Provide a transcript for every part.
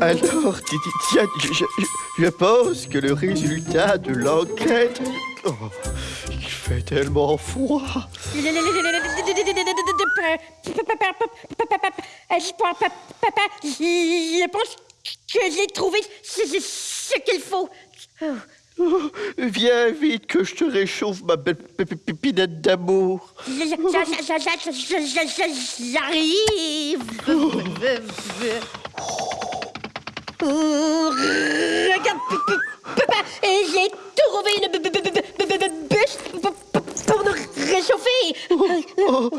Alors, ti- ti- tiens, je, je- je- pense que le résultat de l'enquête... Oh, il fait tellement froid. Je pense que j'ai trouvé ce qu'il faut. Oh, viens vite que je te réchauffe, ma belle pépinette d'amour. J'arrive. Oh, Regarde, papa, j'ai trouvé une bûche pour- nous réchauffer. Oh,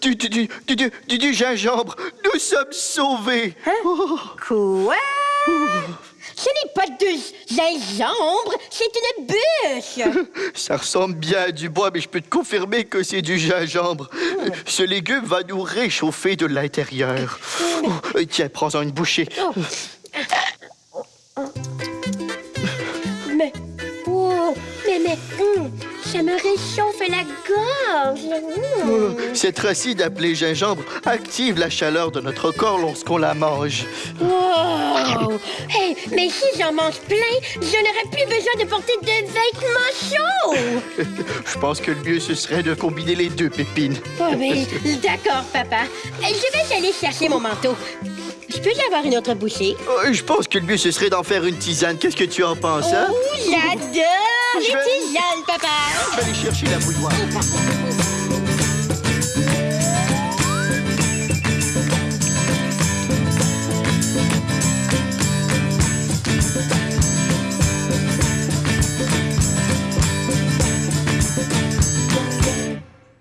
du, du, du, du, du- du- du gingembre, nous sommes sauvés. Oh, Quoi? Ce n'est pas du gingembre, c'est une bûche. ça ressemble bien à du bois, mais je peux te confirmer que c'est du gingembre. Ce légume va nous réchauffer de l'intérieur. Oh, tiens, prends-en une bouchée. Mais, oh, mais, mais, hum, ça me réchauffe la gorge. Cette racine appelée gingembre active la chaleur de notre corps lorsqu'on la mange. Wow! Hey, mais si j'en mange plein, je n'aurai plus besoin de porter de vêtements chauds. Je pense que le mieux, ce serait de combiner les deux pépines. Oh, mais d'accord, papa. Euh, Je vais aller chercher mon manteau. Je peux y avoir une autre bouchée? Euh, Je pense que le mieux, ce serait d'en faire une tisane. Qu'est-ce que tu en penses, hein? Oh, j'adore les tisanes, papa. Je vais aller chercher la bouilloire.